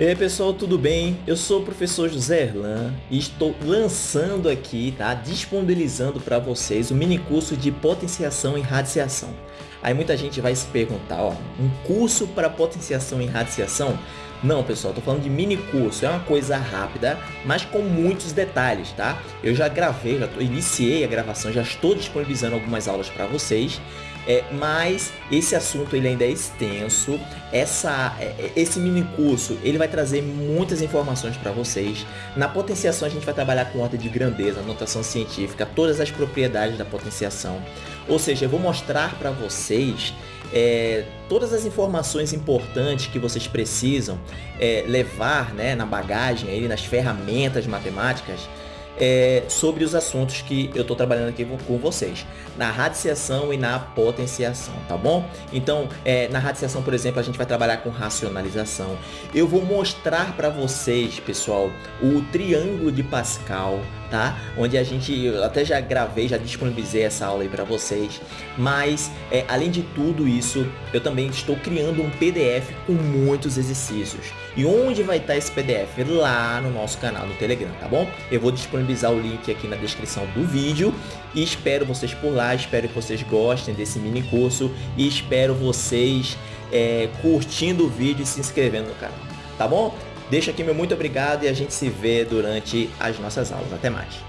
E aí pessoal, tudo bem? Eu sou o professor José Erlan e estou lançando aqui, tá? Disponibilizando para vocês o mini curso de potenciação e radiciação. Aí muita gente vai se perguntar, ó, um curso para potenciação e radiciação? Não, pessoal, estou falando de mini curso, é uma coisa rápida, mas com muitos detalhes, tá? Eu já gravei, já tô, iniciei a gravação, já estou disponibilizando algumas aulas para vocês é, mas esse assunto ele ainda é extenso. Essa, é, é, esse mini curso ele vai trazer muitas informações para vocês. Na potenciação a gente vai trabalhar com ordem de grandeza, notação científica, todas as propriedades da potenciação. Ou seja, eu vou mostrar para vocês é, todas as informações importantes que vocês precisam é, levar né, na bagagem, aí, nas ferramentas matemáticas é, sobre os assuntos que eu estou trabalhando aqui com vocês, na radiciação e na potenciação, tá bom? Então, é, na radiciação, por exemplo, a gente vai trabalhar com racionalização. Eu vou mostrar para vocês, pessoal, o triângulo de Pascal, tá? Onde a gente, eu até já gravei, já disponibilizei essa aula aí para vocês, mas é, além de tudo isso, eu também estou criando um PDF com muitos exercícios. E onde vai estar esse PDF? Lá no nosso canal no Telegram, tá bom? Eu vou disponibilizar o link aqui na descrição do vídeo e espero vocês por lá, espero que vocês gostem desse mini curso e espero vocês é, curtindo o vídeo e se inscrevendo no canal, tá bom? Deixa aqui meu muito obrigado e a gente se vê durante as nossas aulas. Até mais!